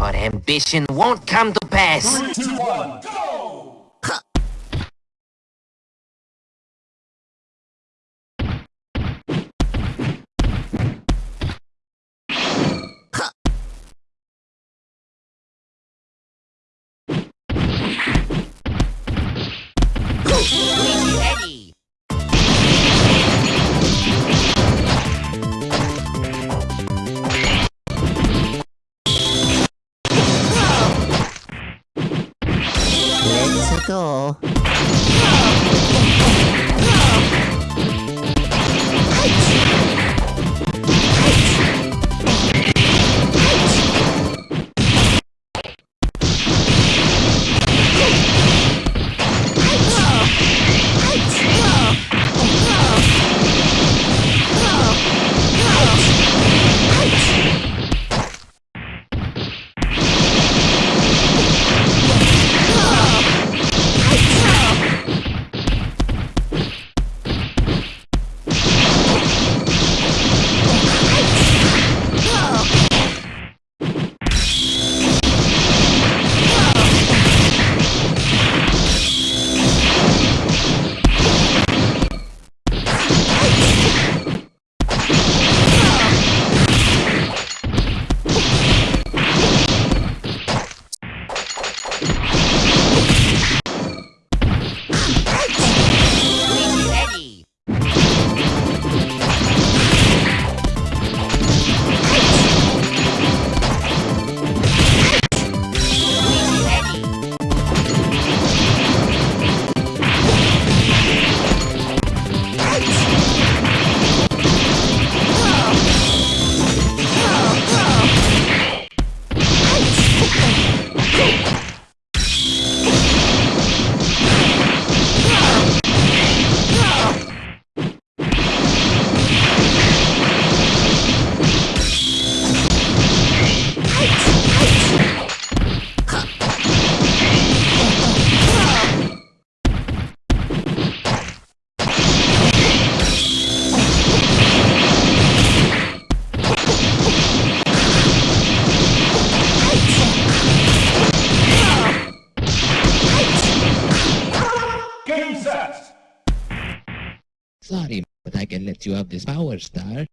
Your ambition won't come to pass. Three, two, one, go! Ready. Let's Sorry, but I can let you have this power star.